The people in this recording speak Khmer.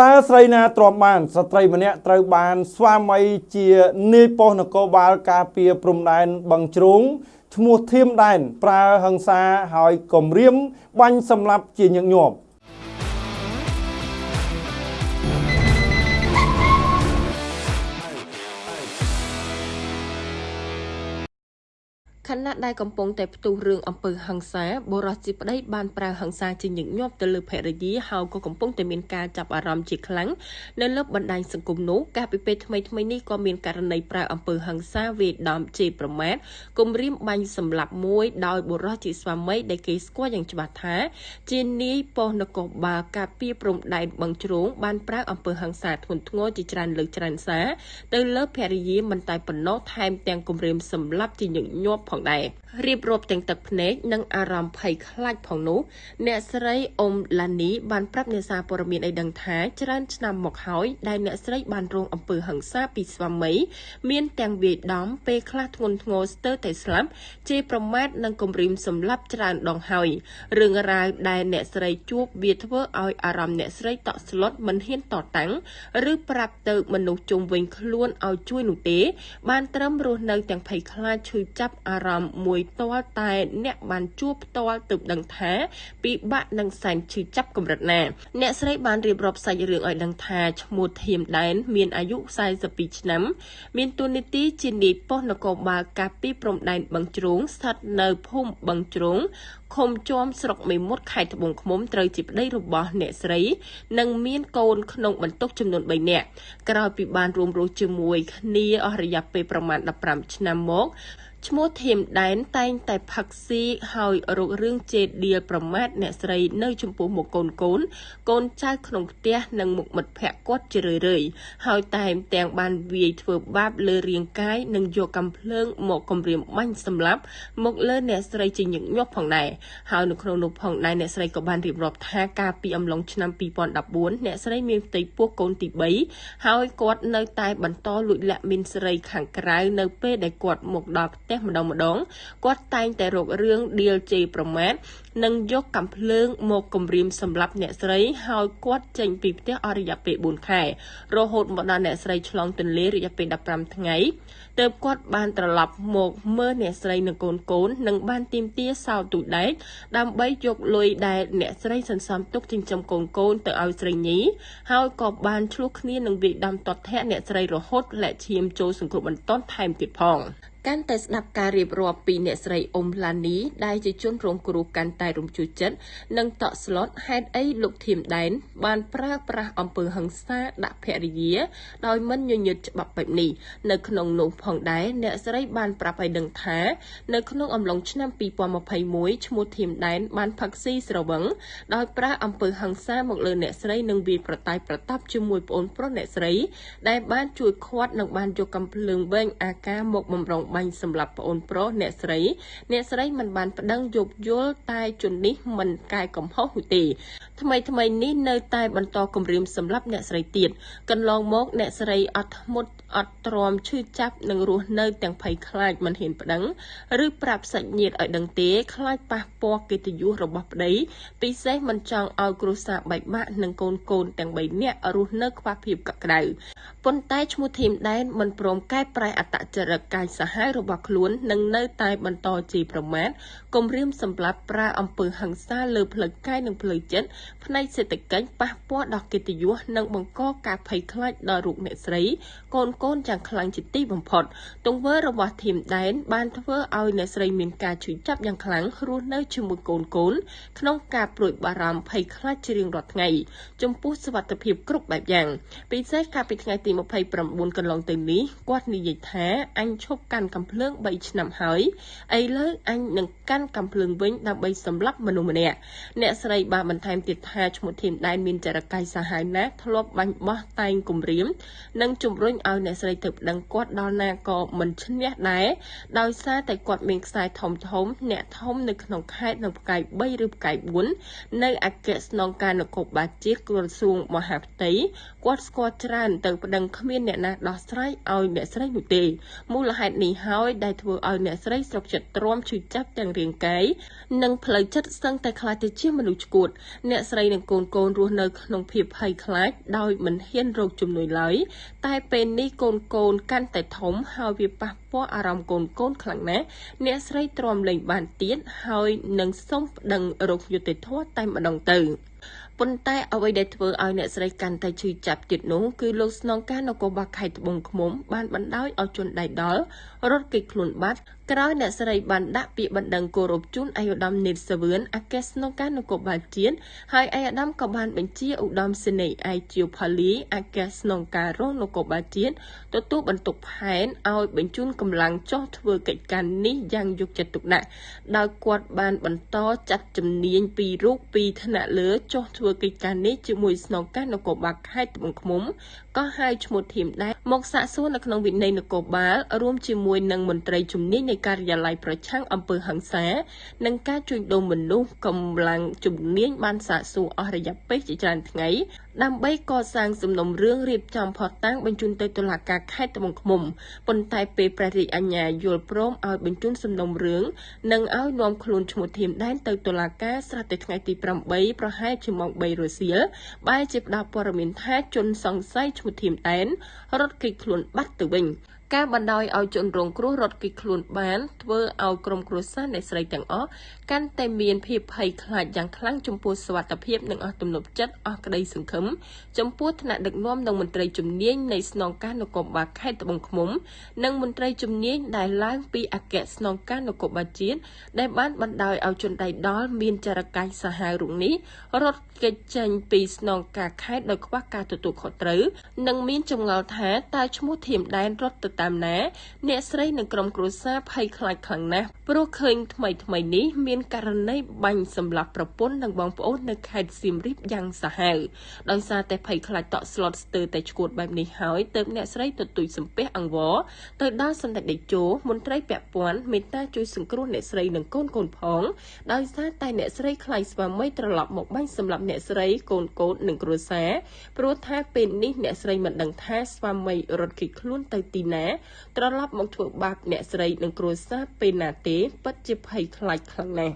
តើស្រីណាទ្រាំបាន ស្ត្រីម្នាក់ត្រូវបាន ស្វាមីជានាយប៉ុស្តិ៍នគរបាលការពារព្រំដែនបឹងជ្រោងឈ្មោះធៀមដែនប្រើហិង្សាហើយគំរាមបាញ់សម្លាប់ជាញឹកញាប់ ណៈដែលកំពុងតែផ្ទុះរឿងអំពើហិង្សាបុរសជាប្តីបានប្រើហិង្សាជាញឹកញាប់ទៅលើភរិយាហើយក៏កំពុងតែមានការចាប់អារម្មណ៍ជាខ្លាំងនៅលើបណ្ដាញសង្គមនោះកាលពីពេលថ្មីថ្មីនេះក៏មានករណីប្រើអំពើហិង្សាវាយដំជេរប្រមាថគំរាមបាញ់សម្លាប់មួយដោយបុរសជាស្វាមីដែលគេស្គាល់យ៉ាងច្បាស់ថា ជានាយប៉ុស្តិ៍នគរបាលការពារព្រំដែនបឹងជ្រោងបានប្រើអំពើហិង្សាធ្ងន់ធ្ងរជាច្រើនលើកច្រើនសារទៅលើភរិយាមិនតែប៉ុណ្ណោះថែមទាំងគំរាមសម្លាប់ជាញឹកញាប់ផងដែររៀបរាប់ទាំងទឹកភ្នែកនិងអារម្មណ៍ភ័យខ្លាចផងនោះអ្នកស្រីអ៊ុំឡានីបានប្រាប់អ្នកសារព័ត៌មានឲ្យដឹងថាច្រើនឆ្នាំមកហើយដែលអ្នកស្រីបានរងអំពើហិង្សាពីស្វាមី មានទាំងវាយដំពេលខ្លះធ្ងន់ធ្ងរស្ទើរតែស្លាប់ជេរប្រមាថនិងគំរាមសម្លាប់ច្រើនដងហើយរឿងរ៉ាវដែលអ្នកស្រីជួបវាធ្វើឲ្យអារម្មណ៍អ្នកស្រីតក់ស្លុតមិនហ៊ានតតាំងឬប្រាប់ទៅមនុស្សជុំវិញខ្លួនឲ្យជួយនោះទេ បានត្រឹមរស់នៅទាំងភ័យខ្លាចឈឺចាប់អារម្មណ៍មួយផ្ទាល់តែអ្នកបានជួបផ្ទាល់ទើបដឹងថាពិបាកនឹងសែនឈឺចាប់កម្រិតណាអ្នកស្រីបានរៀបរាប់សាច់រឿងឲ្យដឹងថាឈ្មោះធៀមដែន មានអាយុ42ឆ្នាំ មានតួនាទីជានាយប៉ុស្តិ៍នគរបាលការពីព្រំដែនបឹងជ្រោងស្ថិតនៅភូមិបឹងជ្រោងឃុំជាំស្រុកមេមត់ខេត្តត្បូងឃ្មុំត្រូវជាប្តីរបស់អ្នកស្រី និងមានកូនក្នុងបន្ទុកចំនួន3នាក់ក្រោយពីបានរួមរស់ជាមួយគ្នាអស់រយៈពេលប្រមាណ15ឆ្នាំមក ឈ្មោះធៀមដែនតែងតែផឹកស៊ីហើយរករឿងជេរដៀលប្រមាថអ្នកស្រីនៅចំពោះមុខកូនកូនកូនចៅក្នុងផ្ទះនិងមុខមិត្តភ័ក្តិគាត់ជារឿយៗហើយតែមទាំងបានវាយធ្វើបាបលើរាងកាយនិងយកកំភ្លើងមកគំរាមបាញ់សម្លាប់មកលើអ្នកស្រីជាញឹកញាប់ផងដែរហើយនៅក្នុងនោះផងដែរអ្នកស្រីក៏បានរៀបរាប់ថាកាលពីអំឡុងឆ្នាំ2014អ្នកស្រីមានផ្ទៃពោះកូនទី3ហើយគាត់នៅតែបន្តលួចលាក់មីនស្រីខាងក្រៅនៅពេលដែលគាត់មកដល់ផ្ទះះម្ដងម្ដងគាត់តែងតែរករឿងដៀលជេរប្រមាថនិងយកកំភ្លើងមកគំរាមសម្លាប់អ្នកស្រីហើយគាត់ចេញពីផ្ទះអស់រយៈពេល4ខែរហូតមកដល់អ្នកស្រីឆ្លងទន្លេរយៈពេល15ថ្ងៃទើបគាត់បានត្រឡប់មកមើលអ្នកស្រីនិងកូនកូននិងបានទីមទាសោទូដែកដើម្បីយកលុយដែលអ្នកស្រីសន្សំទុកចិញ្ចឹមកូនកូនទៅឲ្យស្រីញីហើយក៏បានឆ្លោះគ្នានឹងវាយដំតតធាក់អ្នកស្រីរហូតលាក់ឈាមចូលសង្គ្រោះបន្ទាន់ថែមទៀតផង កាន់តែស្ដាប់ការរៀបរាប់ពីអ្នកស្រីអ៊ុំឡានីដែលជាជនរងគ្រោះកាន់តែរំជួសចិត្តនិងតក់ស្លុតហេតុអីលោកធៀមដែនបានប្រើប្រាស់អំពើហិង្សាដាក់ភរិយាដោយមិនញញើតច្បាប់បែបនេះនៅក្នុងនោះផងដែរអ្នកស្រីបានប្រាប់ឲ្យដឹងថានៅក្នុងអំឡុងឆ្នាំ2021ឈ្មោះធៀមដែនបានផឹកស៊ីស្រវឹងដោយប្រើអំពើហិង្សាមកលើអ្នកស្រីនិងវាយប្រតាយប្រតាប់ជាមួយប្អូនប្រុសអ្នកស្រីដែលបានជួយឃាត់និងបានយកកំភ្លើងវែងអាការមកបំរុងបាញ់សម្រាប់ប្អូនប្រុសអ្នកស្រី អ្នកស្រីមិនបានប្តឹងយោគយល់តែជននេះមិនកែកំហុសនោះទេ ថ្មីថ្មីនេះនៅតែបន្តគម្រាមសម្រាប់អ្នកស្រីទៀតកន្លងមក អ្នកស្រីអត់ធ្មត់អត់ទ្រាំឈឺចាប់និងរស់នៅទាំងភ័យខ្លាចមិនហ៊ានប្តឹងឬប្រាប់សាច់ញាតិឲ្យដឹងទេខ្លាចប៉ះពាល់កិត្តិយសរបស់ប្តីពិសេសមិនចង់ឲ្យគ្រួសារបែកបាក់និងកូនកូនទាំង3នាក់រស់នៅខ្វះភាពកក់ក្ដៅប៉ុន្តែឈ្មោះធីមដែនមិនព្រមកែប្រែអត្តចរិតកាយសាហាវរបស់ខ្លួននិងនៅតែបន្តជាប្រមាថគំរាមសម្លាប់ប្រើអំពើហិង្សាលើផ្លូវកាយនិងផ្លូវចិត្តផ្នែកសេដ្ឋកិច្ចប៉ះពាល់ដល់កិត្តិយសនិងបង្កការភ័យខ្លាចដល់រូបអ្នកស្រីកូនកូនយ៉ាងខ្លាំងជាទីបំផុត ទង្វើរបស់ធីមដែនបានធ្វើឲ្យអ្នកស្រីមានការឈឺចាប់យ៉ាងខ្លាំងរស់នៅជាមួយកូនកូនក្នុងការព្រួយបារម្ភភ័យខ្លាចជារៀងរាល់ថ្ងៃចំពោះសុវត្ថិភាពគ្រប់បែបយ៉ាងពិសេសកាលពីថ្ងៃទី29កន្លងទៅនេះគាត់និយាយថាអញឈប់កាន់កំភ្លើង3ឆ្នាំហើយឥឡូវអញនឹងកាន់កំភ្លើងវិញដើម្បីសម្លាប់មនុស្សម្នាក់អ្នកស្រីបានបន្ថែមទៀតថាឈ្មោះធីមដែនមានចរិតកាយសាហាវណាស់ធ្លាប់បាញ់បោះតែងគំរាម និងជំរុញឲ្យអ្នកស្រីទៅប្តឹងគាត់ដល់ណាក៏មិនឈ្នះដែរដោយសារតែគាត់មានខ្សែធំធំ អ្នកធំនៅក្នុងខេត្តនៅផ្កាយ3ឬផ្កាយ4នៅអគ្គស្នងការនគរបាលជាតិក្រសួងមហាផ្ទៃគាត់ស្គាល់ច្រើនទៅប្តឹងគ្មានអ្នកណាដោះស្រាយឲ្យអ្នកស្រីនោះទេមូលហេតុនេះហើយដែលធ្វើឲ្យអ្នកស្រីស្រុកចិត្តទ្រាំឈឺចាប់ទាំងរាងកាយនិងផ្លូវចិត្តសឹងតែខ្លាចទៅជាមនុស្សឆ្កួតអ្នកស្រីនិងកូនកូនរស់នៅក្នុងភាពភ័យខ្លាចដោយមិនហ៊ានរកជំនួយឡើយតែពេលនេះកូនកូនកាន់តែធំហើយវាប៉ះពាល់អារម្មណ៍កូនកូនខ្លាំងណាស់អ្នកស្រីទ្រាំលែងបានទៀតហើយនឹងសុំប្តឹងរកយុត្តិធម៌តែម្ដងទៅ ប៉ុន្តែអ្វីដែលធ្វើឲ្យអ្នកស្រីកាន់តែឈឺចាប់ទៀតនោះគឺលោកស្នងការនគរបាលខេត្តត្បូងឃ្មុំបានបណ្ដោយឲ្យជនដៃដល់រត់គេចខ្លួនបាត់ក្រោយអ្នកស្រីបានដាក់ពាក្យបណ្ដឹងគោរពជូនអាយុដំនេតសាវឿនអគ្គស្នងការនគរបាលជាតិហើយអាយុដំក៏បានបញ្ជាឧត្តមសេនីយ៍អាយជាវផាលីអគ្គស្នងការរងនគរបាលជាតិទទួលបន្ទុកផែនឲ្យបញ្ជូនកម្លាំងចុះធ្វើកិច្ចការនេះយ៉ាងយកចិត្តទុកដាក់ដោយគាត់បានបន្តចាត់ជំនាញពីរូបពីថ្នាក់លើចុះធ្វើកិច្ចការនេះជាមួយស្នងការនគរបាលខេត្តត្បូងឃ្មុំក៏ហៅឈ្មោះធៀមដែរ មកសាកសួរនៅក្នុងវិន័យនគរបាលរួមជាមួយនឹងមន្ត្រីជំនាញនៃការិយាល័យប្រឆាំងអំពើហិង្សានិងការជួញដូរមនុស្សកម្លាំងជំនាញបានសាកសួរអស់រយៈពេលជាច្រើនថ្ងៃដើម្បីកសាងសំណុំរឿងរៀបចំផុសតាំងបញ្ជូនទៅតុលាការខេត្តត្បូងឃ្មុំប៉ុន្តែពេលព្រះរាជអាជ្ញាយល់ព្រមឲ្យបញ្ជូនសំណុំរឿងនិងឲ្យនាំខ្លួនឈ្មោះធៀមដែនទៅតុលាការស្រាប់តែថ្ងៃទី8ប្រហែលជាម៉ោង3រសៀលបែរជាផ្ដល់ព័ត៌មានថាជនសង្ស័យឈ្មោះធៀមដែនរត់គេចខ្លួនបាត់ទៅវិញ ការបណ្ដោយឲ្យជនរងគ្រោះរត់គេចខ្លួនបានធ្វើឲ្យក្រុមគ្រួសារអ្នកស្រីទាំងអស់កាន់តែមានភាពភ័យខ្លាចយ៉ាងខ្លាំងចំពោះសុវត្ថិភាពនិងអស់ទំនុកចិត្តអស់ក្តីសង្ឃឹមចំពោះថ្នាក់ដឹកនាំនិងមន្ត្រីជំនាញនៃស្នងការនគរបាលខេត្តត្បូងឃ្មុំ និងមន្ត្រីជំនាញដែលឡើងពីអគ្គស្នងការនគរបាលជាតិដែលបានបណ្ដោយឲ្យជនដៃដល់មានចរកាយសាហាវរុងនេះរត់គេចចេញពីស្នងការខេត្តដោយខ្វះការទទួលខុសត្រូវនិងមានចម្ងល់ថាតើឈ្មោះធៀមដែនរត់ទៅតាមណា អ្នកស្រីនិងក្រុមគ្រួសារភ័យខ្លាចខ្លាំងណាស់ព្រោះឃើញថ្មីថ្មីនេះមានករណីបាញ់សម្លាប់ប្រពន្ធនិងបងប្អូននៅខេត្តសៀមរាបយ៉ាងសាហាវដោយសារតែភ័យខ្លាចតក់ស្លុតស្ទើរតែឈួតបែបនេះហើយទើបអ្នកស្រីទទូចសំពះអង្វរទៅដល់សម្ដេចតេជោមន្ត្រីពាក់ព័ន្ធមេត្តាជួយសង្គ្រោះអ្នកស្រីនិងកូនកូនផងដោយសារតែអ្នកស្រីខ្លាចស្វាមីត្រឡប់មកបាញ់សម្លាប់អ្នកស្រីកូនកូននិងគ្រួសារព្រោះថាពេលនេះអ្នកស្រីមិនដឹងថាស្វាមីរត់គេចខ្លួនទៅទីណាត្រឡប់មកធ្វើបាបអ្នកស្រីនិងគ្រួសារពេលណាទេពិតជាភ័យខ្លាចខ្លាំងណាស់